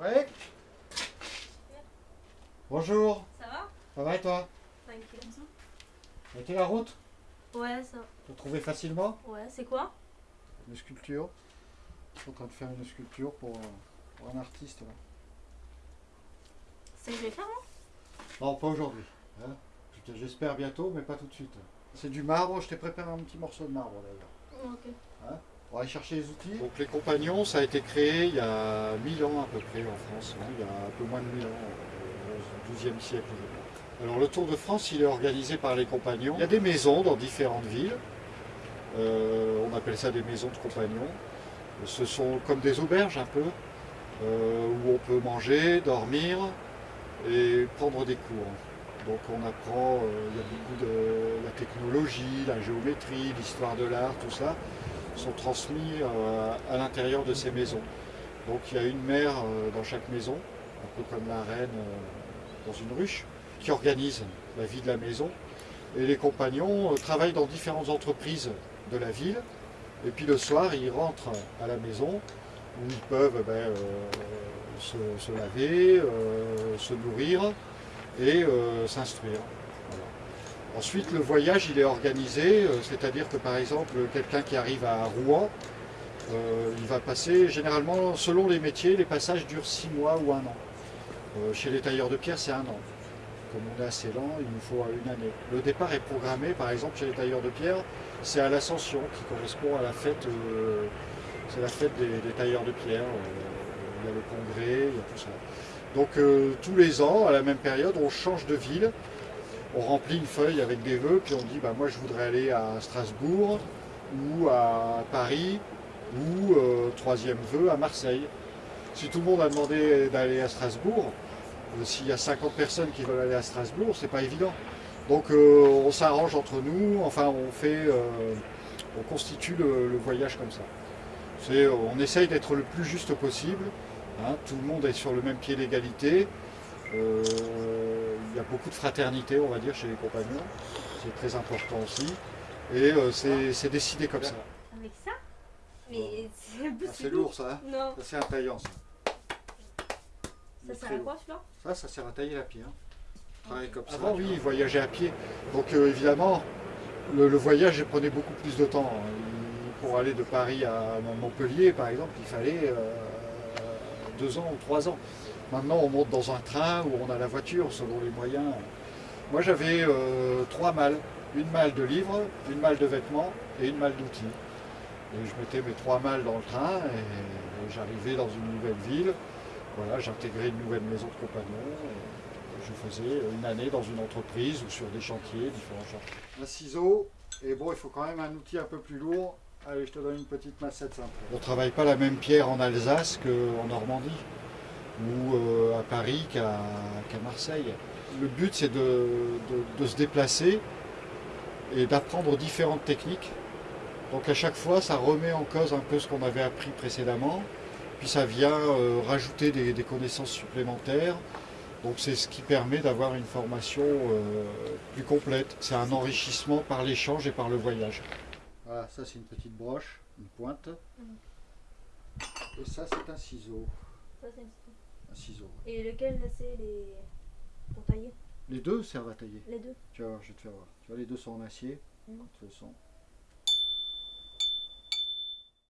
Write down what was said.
Ouais Bonjour, Ça va? Ça va et toi Tranquille. A été la route? Ouais, ça. Tu trouver facilement? Ouais, c'est quoi? Une sculpture. Je suis en train de faire une sculpture pour, euh, pour un artiste. Là. C'est que je vais faire, moi Non, pas aujourd'hui. hein. Je- J'espère bientôt, mais pas tout de suite. C'est du marbre, je t'ai préparé un petit morceau de marbre d'ailleurs. Ok. On va aller chercher les outils. Donc les compagnons, ça a été créé il y a 1000 ans à peu près en France, hein, il y a un peu moins de 1000 ans, euh, au XIIe siècle. je crois. Alors le Tour de France, il est organisé par les compagnons. Il y a des maisons dans différentes villes. Euh, on appelle ça des maisons de compagnons. Ce sont comme des auberges un peu, euh, où on peut manger, dormir et prendre des cours. Donc on apprend, euh, il y a beaucoup de la technologie, la géométrie, l'histoire de l'art, tout ça sont transmis euh, à l'intérieur de ces maisons. Donc il y a une mère euh, dans chaque maison, un peu comme la reine dans une ruche, qui organise la vie de la maison. Et les compagnons travaillent dans différentes entreprises de la ville. Et puis le soir, ils rentrent à la maison où ils peuvent ben, se, laver, euh, se nourrir et euh, s'instruire. Ensuite, le voyage, il est organisé, euh, c'est-à-dire que par exemple, quelqu'un qui arrive à Rouen, il va passer, généralement, selon les métiers, les passages durent six mois ou un an. Chez les tailleurs de pierre, c'est un an. Comme on est assez lent, il nous faut une année. Le départ est programmé, par exemple, chez les tailleurs de pierre, c'est à l'Ascension, qui correspond à la fête, la fête des, tailleurs de pierre. Il y a le congrès, il y a tout ça. Donc euh, tous les ans, à la même période, on change de ville on remplit une feuille avec des vœux, puis on dit bah, moi je voudrais aller à Strasbourg ou à Paris ou euh, troisième vœu à Marseille. Si tout le monde a demandé d'aller à Strasbourg, euh, s'il y a 50 personnes qui veulent aller à Strasbourg, c'est pas évident. Donc on s'arrange entre nous, enfin on fait, on constitue le, le voyage comme ça. On essaye d'être le plus juste possible. Hein, tout le monde est sur le même pied d'égalité. Euh, il y a beaucoup de fraternité, on va dire, chez les compagnons. C'est très important aussi. Et euh, c'est décidé comme ça. Avec ça Mais c'est un peu Ah, lourd ça. hein Non. Ça c'est un taillant ça. Ça sert à quoi celui-là? Ça, ça sert à tailler la pierre. Travailler comme ça. Avant, oui, ils voyageaient à pied. Donc euh, évidemment, le, le voyage prenait beaucoup plus de temps. Il- pour aller de Paris à Montpellier, par exemple, il fallait euh, deux ans ou trois ans. Maintenant, on monte dans un train où on a la voiture selon les moyens. Moi, j'avais euh, trois malles. Une malle de livres, une malle de vêtements et une malle d'outils. Et je mettais mes trois malles dans le train et j'arrivais dans une nouvelle ville. Voilà, j'intégrais une nouvelle maison de compagnons. et je faisais une année dans une entreprise ou sur des chantiers, différents chantiers. Un ciseau, et bon, il faut quand même un outil un peu plus lourd. Allez, je te donne une petite massette simple. On ne travaille pas la même pierre en Alsace qu'en Normandie ou euh, à Paris qu'à Marseille. Le but, c'est de, se déplacer et d'apprendre différentes techniques. Donc à chaque fois, ça remet en cause un peu ce qu'on avait appris précédemment, puis ça vient euh, rajouter des, des connaissances supplémentaires. Donc c'est ce qui permet d'avoir une formation euh, plus complète. C'est un enrichissement par l'échange et par le voyage. Ça c'est une petite broche, une pointe. Et ça c'est un ciseau. Ça, c'est un ciseau. peu. Et lequel c'est les. pour tailler? Les deux servent à tailler. Les deux Tu vas voir, je vais te faire voir. Tu vois, les deux sont en acier. Quand ils le sont.